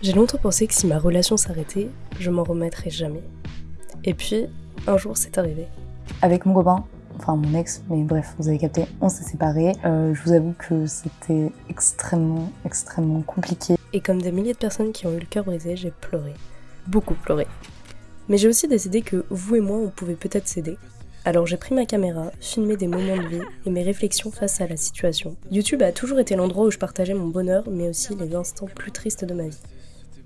J'ai longtemps pensé que si ma relation s'arrêtait, je m'en remettrais jamais. Et puis, un jour, c'est arrivé. Avec mon copain, enfin mon ex, mais bref, vous avez capté, on s'est séparés. Euh, je vous avoue que c'était extrêmement, extrêmement compliqué. Et comme des milliers de personnes qui ont eu le cœur brisé, j'ai pleuré. Beaucoup pleuré. Mais j'ai aussi décidé que vous et moi, on pouvait peut-être s'aider. Alors j'ai pris ma caméra, filmé des moments de vie et mes réflexions face à la situation. YouTube a toujours été l'endroit où je partageais mon bonheur, mais aussi les instants plus tristes de ma vie.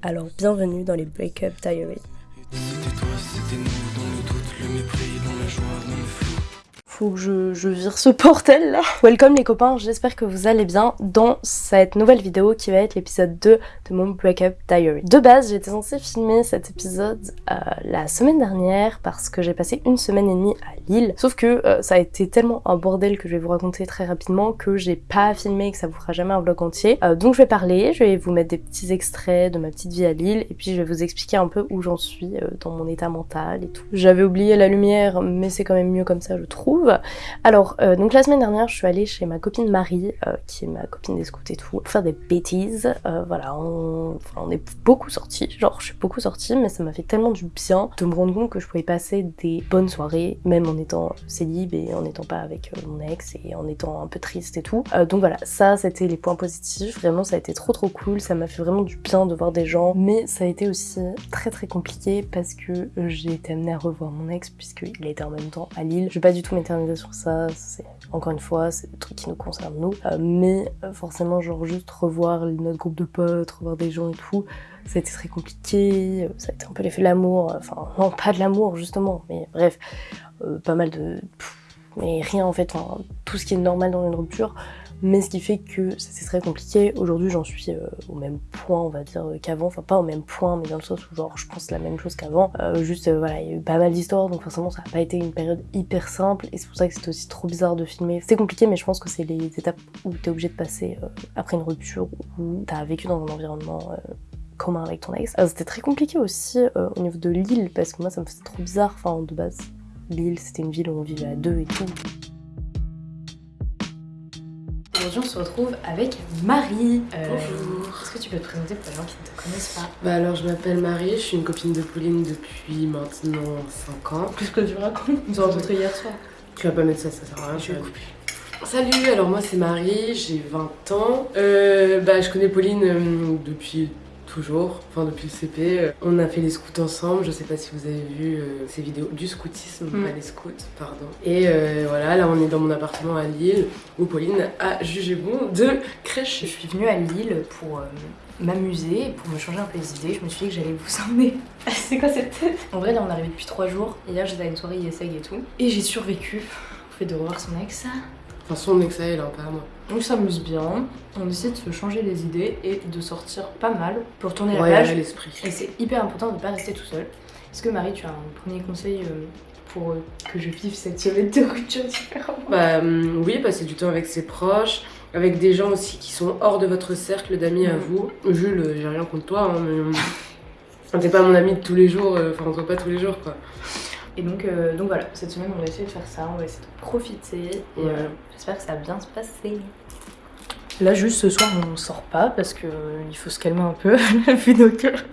Alors bienvenue dans les Breakup Diaries. C'était toi, c'était nous, dans le doute, le mépris, dans la joie, dans le. Faut que je, je vire ce portel là. Welcome les copains, j'espère que vous allez bien dans cette nouvelle vidéo qui va être l'épisode 2 de mon Breakup Diary. De base, j'étais censée filmer cet épisode euh, la semaine dernière parce que j'ai passé une semaine et demie à Lille. Sauf que euh, ça a été tellement un bordel que je vais vous raconter très rapidement que j'ai pas filmé et que ça vous fera jamais un vlog entier. Euh, donc je vais parler, je vais vous mettre des petits extraits de ma petite vie à Lille et puis je vais vous expliquer un peu où j'en suis euh, dans mon état mental et tout. J'avais oublié la lumière mais c'est quand même mieux comme ça je trouve. Alors, euh, donc la semaine dernière, je suis allée chez ma copine Marie, euh, qui est ma copine des scouts et tout, faire des bêtises. Euh, voilà, on, est beaucoup sortis, genre je suis beaucoup sortie, mais ça m'a fait tellement du bien de me rendre compte que je pouvais passer des bonnes soirées, même en étant célib et en n'étant pas avec mon ex et en étant un peu triste et tout. Donc voilà, ça c'était les points positifs, vraiment ça a été trop trop cool, ça m'a fait vraiment du bien de voir des gens, mais ça a été aussi très très compliqué parce que j'ai été amenée à revoir mon ex puisqu'il était en même temps à Lille. Je vais pas du tout m'éterniser sur ça, c'est encore une fois, c'est des trucs qui nous concernent nous, Euh, mais euh, forcément genre juste revoir notre groupe de potes, revoir des gens et tout, ça a été très compliqué, euh, ça a été un peu l'effet de l'amour, enfin non pas de l'amour justement, mais bref, pas mal de... mais rien en fait, enfin, tout ce qui est normal dans une rupture, mais ce qui fait que c'est très compliqué. Aujourd'hui, j'en suis euh, au même point, on va dire, euh, qu'avant. Enfin, pas au même point, mais dans le sens où, genre, je pense la même chose qu'avant. Euh, juste, voilà, il y a eu pas mal d'histoires, donc forcément, ça n'a pas été une période hyper simple. Et c'est pour ça que c'était aussi trop bizarre de filmer. C'était compliqué, mais je pense que c'est les étapes où t'es obligé de passer après une rupture, où t'as vécu dans un environnement commun avec ton ex. C'était très compliqué aussi au niveau de l'île, parce que moi, ça me faisait trop bizarre. Enfin, de base, l'île, c'était une ville où on vivait à deux et tout. Aujourd'hui, on se retrouve avec Marie. Euh, Bonjour. Est-ce que tu peux te présenter pour les gens qui ne te connaissent pas? Bah alors je m'appelle Marie, je suis une copine de Pauline depuis maintenant 5 ans. Qu'est-ce que tu racontes On s'est rencontrés hier soir. Tu vas pas mettre ça, ça sert à rien. Je vais couper. Salut, alors moi c'est Marie, j'ai 20 ans. Euh, bah je connais Pauline euh, depuis toujours, enfin depuis le CP. Euh, On a fait les scouts ensemble, je sais pas si vous avez vu euh, ces vidéos du scoutisme, Mm. pas les scouts, pardon. Et euh, voilà, là on est dans mon appartement à Lille où Pauline a jugé bon de Je crèche. suis venue à Lille pour euh, m'amuser, pour me changer un peu les idées. Je me suis dit que j'allais vous emmener. C'est quoi cette tête? En vrai, là, on est arrivé depuis 3 jours. Hier, j'étais à une soirée ISEG et tout. Et j'ai survécu au fait de revoir son ex. Enfin son ex à elle, hein, pas à moi. On s'amuse bien. On essaie de se changer les idées et de sortir pas mal pour tourner la Ouais, page. à l'esprit. Et c'est hyper important de ne pas rester tout seul. Est-ce que Marie, tu as un premier conseil euh, pour euh, que je vive cette semaine de rupture différemment? Bah hum, oui, passer du temps avec ses proches, avec des gens aussi qui sont hors de votre cercle d'amis à Mhm. vous. Jules, euh, j'ai rien contre toi, hein, mais t'es pas mon ami de tous les jours, euh, enfin on se voit pas tous les jours quoi. Et donc, euh, donc voilà, cette semaine, on va essayer de faire ça, on va essayer de profiter. Et Ouais. euh, j'espère que ça va bien se passer. Là, juste ce soir, on sort pas parce que euh, il faut se calmer un peu, vu nos cœurs.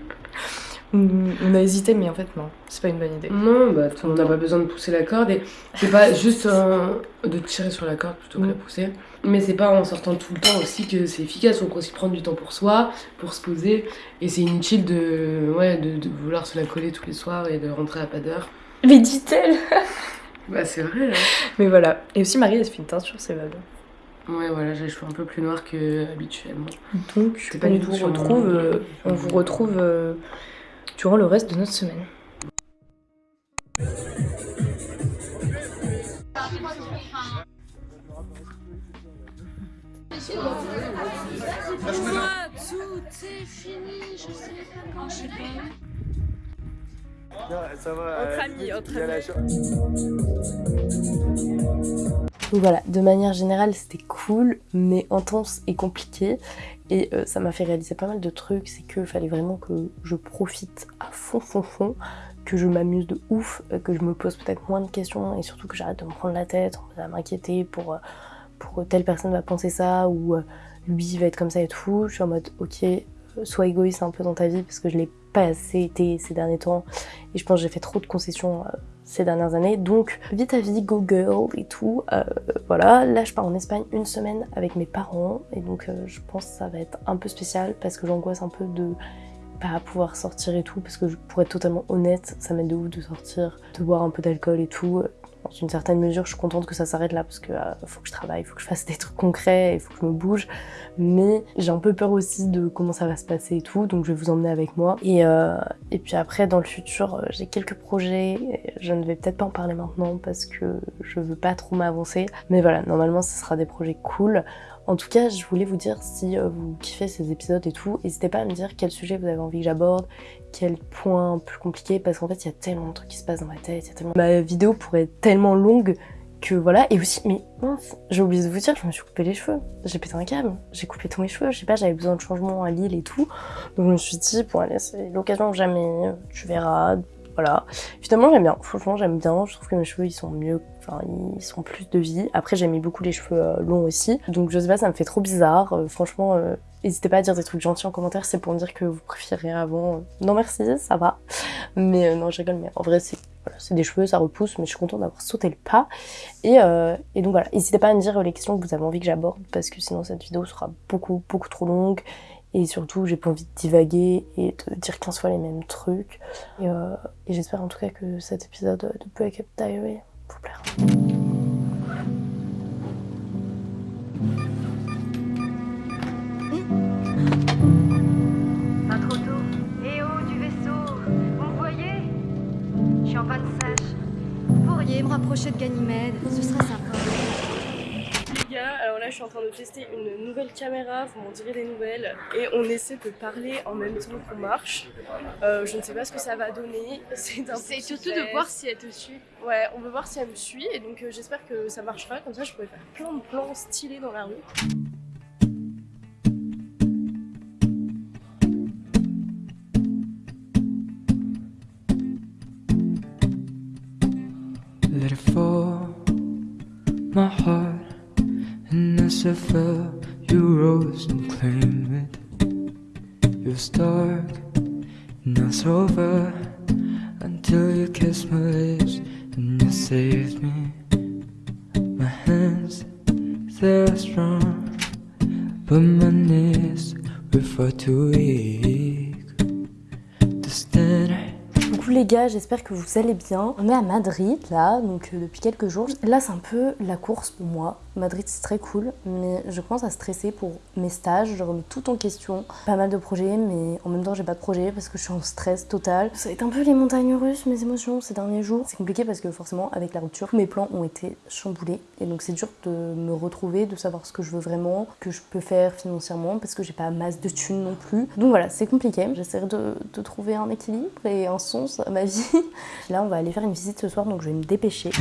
On on a hésité, mais en fait, non, c'est pas une bonne idée. Non, bah on n'a pas besoin de pousser la corde et c'est pas juste de tirer sur la corde plutôt que Mhm. la pousser. Mais c'est pas en sortant tout le temps aussi que c'est efficace, on peut aussi prendre du temps pour soi, pour se poser et c'est inutile de, ouais, de, de vouloir se la coller tous les soirs et de rentrer à pas d'heure. Mais dit-elle Bah c'est vrai là. Mais voilà. Et aussi, Marie, elle se fait une teinture, c'est valable. Ouais voilà, j'ai les cheveux un peu plus noirs que habituellement. Donc, pas on du tout vous mon- retrouve, euh, on vous retrouve euh, durant le reste de notre semaine. Moi, tout est fini, je sais pas quand je vais. Ça va. Entre amis, entre amis. Donc voilà, de manière générale, c'était cool, mais intense et compliqué. Et euh, ça m'a fait réaliser pas mal de trucs. C'est qu'il fallait vraiment que je profite à fond, fond, fond, que je m'amuse de ouf, euh, que je me pose peut-être moins de questions et surtout que j'arrête de me prendre la tête, à m'inquiéter pour, euh, pour telle personne va penser ça ou euh, lui va être comme ça et tout. Je suis en mode, ok, euh, sois égoïste un peu dans ta vie parce que je l'ai pas assez été ces derniers temps et je pense j'ai fait trop de concessions euh, ces dernières années. Donc, vis ta vie, go girl et tout. Euh, voilà, là je pars en Espagne une semaine avec mes parents et donc euh, je pense que ça va être un peu spécial parce que j'angoisse un peu de pas pouvoir sortir et tout parce que pour être totalement honnête, ça m'aide de ouf de sortir, de boire un peu d'alcool et tout dans une certaine mesure, je suis contente que ça s'arrête là parce que euh, faut que je travaille, il faut que je fasse des trucs concrets, il faut que je me bouge. Mais j'ai un peu peur aussi de comment ça va se passer et tout, donc je vais vous emmener avec moi. Et, euh, et puis après, dans le futur, euh, j'ai quelques projets. Je ne vais peut-être pas en parler maintenant parce que je veux pas trop m'avancer. Mais voilà, normalement, ce sera des projets cool. En tout cas, je voulais vous dire si euh, vous kiffez ces épisodes et tout, n'hésitez pas à me dire quel sujet vous avez envie que j'aborde, quel point plus compliqué, parce qu'en fait, il y a tellement de trucs qui se passent dans ma tête. Ma vidéo pourrait être tellement longue que voilà, et aussi, mais mince, j'ai oublié de vous dire, je me suis coupé les cheveux, j'ai pété un câble, j'ai coupé tous mes cheveux, je sais pas, j'avais besoin de changement à Lille et tout, donc je me suis dit, bon allez, c'est l'occasion jamais, tu verras, voilà. Finalement, j'aime bien. Franchement, j'aime bien. Je trouve que mes cheveux, ils sont mieux. Ils sont plus de vie. Après, j'aimais beaucoup les cheveux euh, longs aussi. Donc, je sais pas, ça me fait trop bizarre. Euh, franchement, euh, n'hésitez pas à dire des trucs gentils en commentaire. C'est pour me dire que vous préférez avant. Non, merci, ça va. Mais non, je rigole. Mais en vrai, c'est des cheveux, ça repousse. Mais je suis contente d'avoir sauté le pas. Et, donc, voilà. N'hésitez pas à me dire les questions que vous avez envie que j'aborde. Parce que sinon, cette vidéo sera beaucoup, beaucoup trop longue. Et surtout, j'ai pas envie de divaguer et de dire 15 fois les mêmes trucs. Et, euh, j'espère en tout cas que cet épisode de Break Up Diary Pas trop tôt. Eh oh, du vaisseau? Vous me voyez? Je suis en panne sèche. Vous pourriez me rapprocher de Ganymède, ce serait sympa. Là je suis en train de tester une nouvelle caméra, vous m'en direz des nouvelles. Et on essaie de parler en même temps qu'on marche. Euh, je ne sais pas ce que ça va donner. C'est un C'est petit surtout de voir si elle te suit. Ouais, on veut voir si elle me suit et donc euh, j'espère que ça marchera. Comme ça, je pourrais faire plein de plans stylés dans la rue. Let it fall, my heart, and fell, you rose and claimed it. It was dark, now it's over, until you kissed my lips and you saved me. My hands, they're strong, but my knees were far too weak les gars, j'espère que vous allez bien. On est à Madrid là, donc euh, depuis quelques jours. Là c'est un peu la course pour moi. Madrid c'est très cool, mais je commence à stresser pour mes stages. Je remets tout en question. Pas mal de projets, mais en même temps j'ai pas de projet parce que je suis en stress total. Ça va être un peu les montagnes russes, mes émotions ces derniers jours. C'est compliqué parce que forcément avec la rupture, mes plans ont été chamboulés. Et donc c'est dur de me retrouver, de savoir ce que je veux vraiment, que je peux faire financièrement parce que j'ai pas masse de thunes non plus. Donc voilà, c'est compliqué. J'essaierai de trouver un équilibre et un sens ma vie. Là on va aller faire une visite ce soir donc je vais me dépêcher.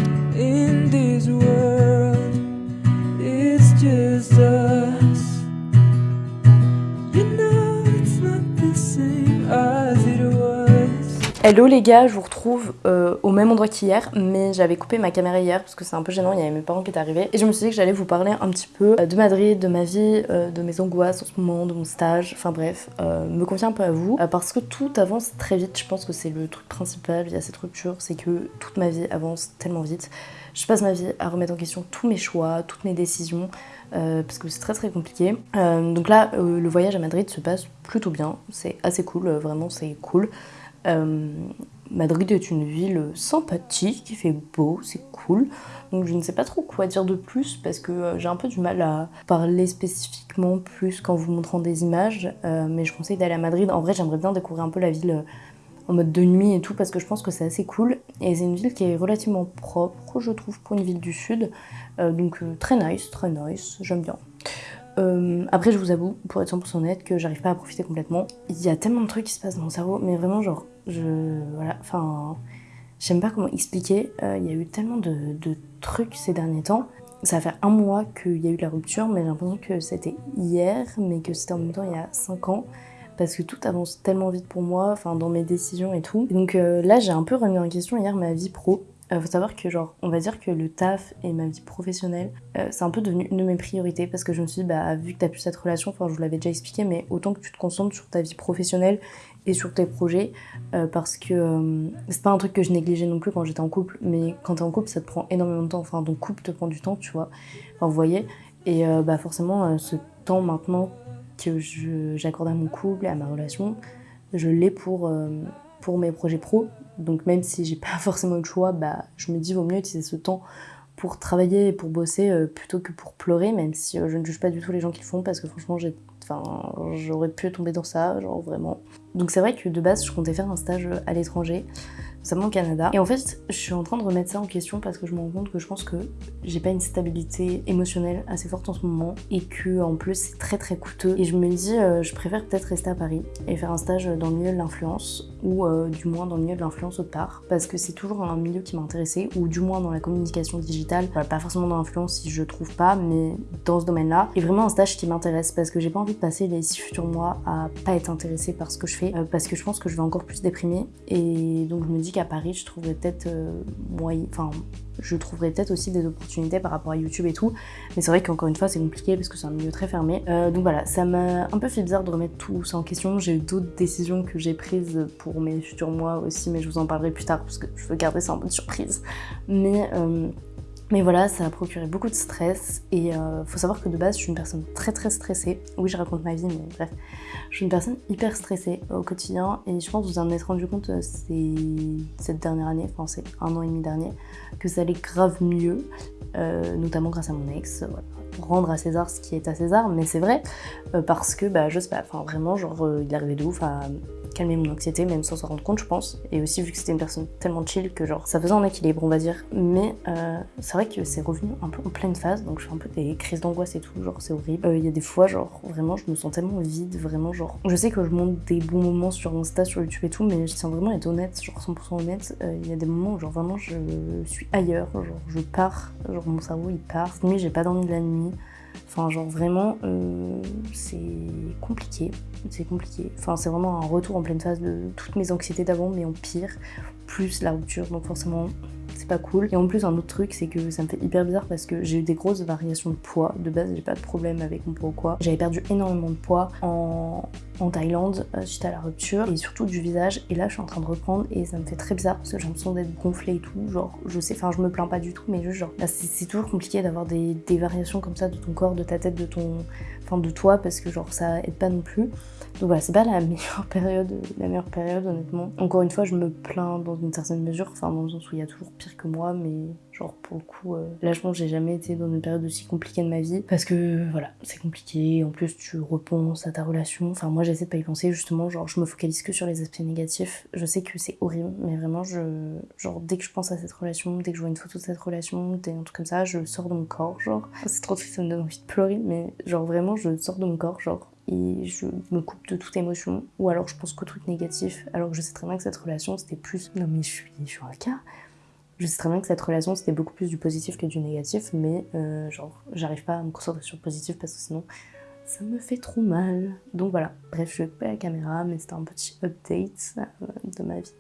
Hello les gars, je vous retrouve euh, au même endroit qu'hier, mais j'avais coupé ma caméra hier parce que c'est un peu gênant, il y avait mes parents qui étaient arrivés. Et je me suis dit que j'allais vous parler un petit peu euh, de Madrid, de ma vie, euh, de mes angoisses en ce moment, de mon stage, enfin bref, me confier un peu à vous. parce que tout avance très vite, je pense que c'est le truc principal via cette rupture, c'est que toute ma vie avance tellement vite. Je passe ma vie à remettre en question tous mes choix, toutes mes décisions, parce que c'est très très compliqué. Donc là, le voyage à Madrid se passe plutôt bien, c'est assez cool, vraiment c'est cool. Euh, Madrid est une ville sympathique, il fait beau, c'est cool. Donc je ne sais pas trop quoi dire de plus parce que euh, j'ai un peu du mal à parler spécifiquement plus qu'en vous montrant des images. Euh, mais je conseille d'aller à Madrid. En vrai, j'aimerais bien découvrir un peu la ville en mode de nuit et tout parce que je pense que c'est assez cool. Et c'est une ville qui est relativement propre, je trouve, pour une ville du sud. Donc très nice, très nice, j'aime bien. Euh, après, je vous avoue, pour être 100% honnête, que j'arrive pas à profiter complètement. Il y a tellement de trucs qui se passent dans mon cerveau, mais vraiment, genre, je. Voilà, enfin. J'aime pas comment expliquer. Euh, Il y a eu tellement de, trucs ces derniers temps. Ça va faire un mois qu'il y a eu la rupture, mais j'ai l'impression que c'était hier, mais que c'était en même temps il y a 5 ans. Parce que tout avance tellement vite pour moi, enfin dans mes décisions et tout. Donc euh, là, j'ai un peu remis en question hier ma vie pro. Euh, faut savoir que genre, on va dire que le taf et ma vie professionnelle, euh, c'est un peu devenu une de mes priorités parce que je me suis dit, bah vu que t'as plus cette relation, enfin je vous l'avais déjà expliqué, mais autant que tu te concentres sur ta vie professionnelle et sur tes projets, euh, parce que euh, c'est pas un truc que je négligeais non plus quand j'étais en couple, mais quand t'es en couple, ça te prend énormément de temps, enfin ton couple te prend du temps, tu vois, enfin vous voyez, et bah forcément ce temps maintenant que j'accorde à mon couple et à ma relation, je l'ai pour, pour mes projets pro. Donc même si j'ai pas forcément le choix, bah, je me dis vaut mieux utiliser ce temps pour travailler et pour bosser euh, plutôt que pour pleurer, même si euh, je ne juge pas du tout les gens qui font parce que franchement j'aurais pu tomber dans ça, genre vraiment. Donc c'est vrai que de base je comptais faire un stage euh, à l'étranger, notamment au Canada. Et en fait je suis en train de remettre ça en question parce que je me rends compte que je pense que j'ai pas une stabilité émotionnelle assez forte en ce moment et que en plus c'est très très coûteux. Et je me dis euh, je préfère peut-être rester à Paris et faire un stage dans le milieu de l'influence ou euh, du moins dans le milieu de l'influence autre part parce que c'est toujours un milieu qui m'a intéressé ou du moins dans la communication digitale, pas forcément dans l'influence si je trouve pas mais dans ce domaine-là et vraiment un stage qui m'intéresse parce que j'ai pas envie de passer les six futurs mois à pas être intéressée par ce que je euh, parce que je pense que je vais encore plus déprimer. Et donc je me dis qu'à Paris je trouverais peut-être euh, moyen, enfin je trouverais peut-être aussi des opportunités par rapport à YouTube et tout. Mais c'est vrai qu'encore une fois c'est compliqué parce que c'est un milieu très fermé. Euh, donc voilà ça m'a un peu fait bizarre de remettre tout ça en question. J'ai eu d'autres décisions que j'ai prises pour mes futurs mois aussi mais je vous en parlerai plus tard parce que je veux garder ça en mode surprise. Mais euh, mais voilà, ça a procuré beaucoup de stress et euh, faut savoir que de base, je suis une personne très très stressée. Oui, je raconte ma vie, mais bref, je suis une personne hyper stressée au quotidien et je pense que vous en êtes rendu compte euh, cette dernière année, enfin c'est un an et demi dernier, que ça allait grave mieux, euh, notamment grâce à mon ex. Rendre à César ce qui est à César, mais c'est vrai euh, parce que bah je sais pas, enfin vraiment genre euh, il arrivait de ouf à calmer mon anxiété même sans s'en rendre compte je pense. Et aussi vu que c'était une personne tellement chill que genre ça faisait un équilibre on va dire. Mais euh, c'est vrai que c'est revenu un peu en pleine phase donc je fais un peu des crises d'angoisse et tout genre c'est horrible. Euh, il y a des fois genre vraiment je me sens tellement vide vraiment genre je sais que je monte des bons moments sur Insta sur YouTube et tout mais je tiens vraiment à être honnête genre 100% honnête. Il y a des moments où genre vraiment je suis ailleurs genre je pars genre mon cerveau il part. Cette nuit j'ai pas dormi de la nuit Enfin, genre vraiment, euh, c'est compliqué. C'est compliqué. Enfin, c'est vraiment un retour en pleine phase de toutes mes anxiétés d'avant, mais en pire, plus la rupture. Donc forcément, c'est pas cool. Et en plus, un autre truc, c'est que ça me fait hyper bizarre parce que j'ai eu des grosses variations de poids. De base, j'ai pas de problème avec mon poids ou quoi. J'avais perdu énormément de poids en, en Thaïlande euh, suite à la rupture et surtout du visage. Et là, je suis en train de reprendre et ça me fait très bizarre parce que j'ai l'impression d'être gonflée et tout. Genre, je sais, enfin, je me plains pas du tout, mais juste genre, bah, c'est toujours compliqué d'avoir des, des variations comme ça de ton corps, de ta tête, de ton, enfin, de toi parce que genre, ça aide pas non plus. Donc voilà, c'est pas la meilleure période, la meilleure période honnêtement. Encore une fois, je me plains dans une certaine mesure, enfin dans le sens où il y a toujours pire que moi, mais genre pour le coup, euh, là je pense que j'ai jamais été dans une période aussi compliquée de ma vie parce que voilà, c'est compliqué. En plus, tu repenses à ta relation. Enfin, moi j'essaie de pas y penser justement, genre je me focalise que sur les aspects négatifs. Je sais que c'est horrible, mais vraiment, je, genre dès que je pense à cette relation, dès que je vois une photo de cette relation, dès un truc comme ça, je sors de mon corps, genre. C'est trop triste, ça me donne envie de pleurer, mais genre vraiment, je sors de mon corps, genre et je me coupe de toute émotion ou alors je pense qu'au truc négatif alors que je sais très bien que cette relation c'était plus non mais je suis je suis un cas je sais très bien que cette relation c'était beaucoup plus du positif que du négatif mais euh, genre j'arrive pas à me concentrer sur le positif parce que sinon ça me fait trop mal. Donc voilà. Bref je vais couper la caméra mais c'était un petit update euh, de ma vie.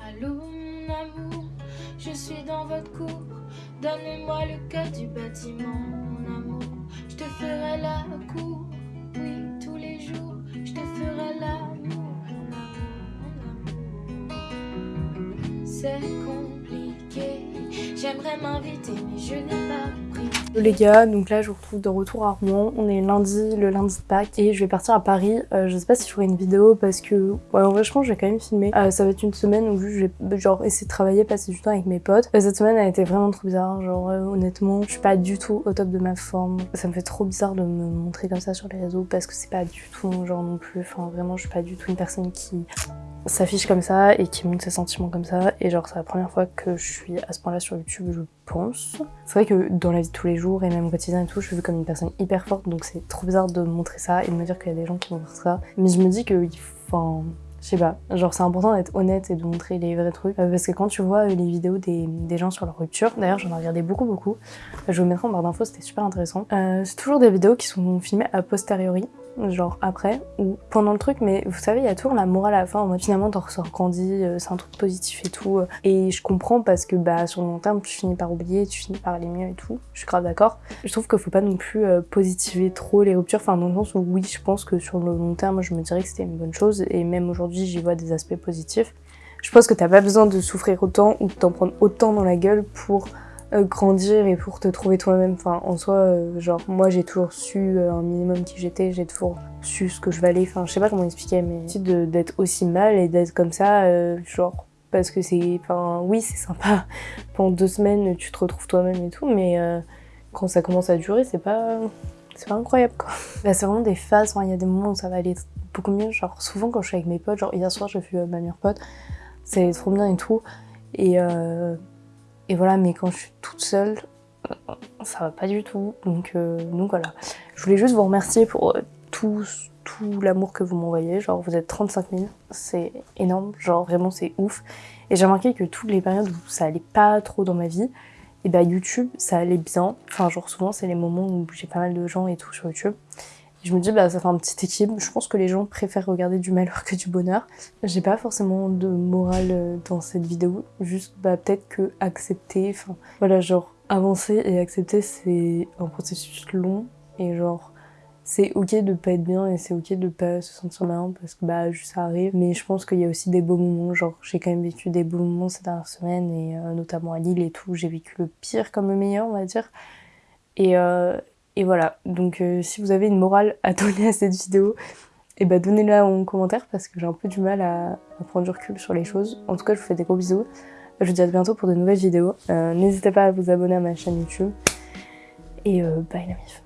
Allô mon amour, je suis dans votre cour. Donnez-moi le code du bâtiment, mon amour. Je te ferai la cour, m'inviter, mais je n'ai pas les gars, donc là je vous retrouve de retour à Rouen, on est lundi, le lundi de Pâques et je vais partir à Paris, Euh, je sais pas si je ferai une vidéo parce que, ouais en vrai je pense que je vais quand même filmer, Euh, ça va être une semaine où je vais genre essayer de travailler, passer du temps avec mes potes. Euh, cette semaine a été vraiment trop bizarre, genre euh, honnêtement je suis pas du tout au top de ma forme, ça me fait trop bizarre de me montrer comme ça sur les réseaux parce que c'est pas du tout mon genre non plus, enfin vraiment je suis pas du tout une personne qui s'affiche comme ça et qui montre ses sentiments comme ça et genre c'est la première fois que je suis à ce point là sur YouTube je pense. C'est vrai que dans la vie de tous les jours et même quotidien et tout je suis vue comme une personne hyper forte donc c'est trop bizarre de montrer ça et de me dire qu'il y a des gens qui vont ça mais je me dis que enfin je sais pas, genre c'est important d'être honnête et de montrer les vrais trucs Euh, parce que quand tu vois euh, les vidéos des, des gens sur leur rupture, d'ailleurs j'en ai regardé beaucoup beaucoup, je vous mettrai en barre d'infos, c'était super intéressant. Euh, c'est toujours des vidéos qui sont filmées a posteriori, genre après ou pendant le truc, mais vous savez, il y a toujours la morale à la fin, en mode finalement t'en ressors grandi, euh, c'est un truc positif et tout. euh. Et je comprends parce que bah sur le long terme, tu finis par oublier, tu finis par aller mieux et tout. Je suis grave d'accord. Je trouve qu'il faut pas non plus euh, positiver trop les ruptures, enfin dans le sens où oui, je pense que sur le long terme, je me dirais que c'était une bonne chose et même aujourd'hui, j'y vois des aspects positifs. Je pense que t'as pas besoin de souffrir autant ou de t'en prendre autant dans la gueule pour grandir et pour te trouver toi-même. Enfin, en soi, euh, genre, moi j'ai toujours su euh, un minimum qui j'étais, j'ai toujours su ce que je valais. Enfin, je sais pas comment expliquer, mais d'être aussi mal et d'être comme ça, euh, genre, parce que c'est. Enfin, oui, c'est sympa. Pendant deux semaines, tu te retrouves toi-même et tout, mais euh, quand ça commence à durer, c'est pas. C'est pas incroyable quoi. Bah, c'est vraiment des phases, il y a des moments où ça va aller beaucoup mieux. Genre, souvent quand je suis avec mes potes, genre hier soir j'ai vu euh, ma meilleure pote, c'est trop bien et tout. Et, euh, et voilà, mais quand je suis toute seule, euh, ça va pas du tout. Donc, euh, donc voilà. Je voulais juste vous remercier pour euh, tout, tout l'amour que vous m'envoyez. Genre, vous êtes 35 000, c'est énorme. Genre, vraiment, c'est ouf. Et j'ai remarqué que toutes les périodes où ça allait pas trop dans ma vie, et bah YouTube, ça allait bien. Enfin, genre, souvent, c'est les moments où j'ai pas mal de gens et tout sur YouTube. Je me dis, bah, ça fait un petit équilibre. Je pense que les gens préfèrent regarder du malheur que du bonheur. J'ai pas forcément de morale euh, dans cette vidéo, juste bah, peut-être que accepter, enfin voilà, genre avancer et accepter c'est un processus long et genre c'est ok de pas être bien et c'est ok de pas se sentir bien parce que bah juste ça arrive mais je pense qu'il y a aussi des beaux moments genre j'ai quand même vécu des beaux moments ces dernières semaines et euh, notamment à Lille et tout j'ai vécu le pire comme le meilleur on va dire et, euh, et voilà donc euh, si vous avez une morale à donner à cette vidéo et bah donnez-la en commentaire parce que j'ai un peu du mal à, à prendre du recul sur les choses. En tout cas, je vous fais des gros bisous. Je vous dis à bientôt pour de nouvelles vidéos. Euh, N'hésitez pas à vous abonner à ma chaîne YouTube. Et euh, bye la mif.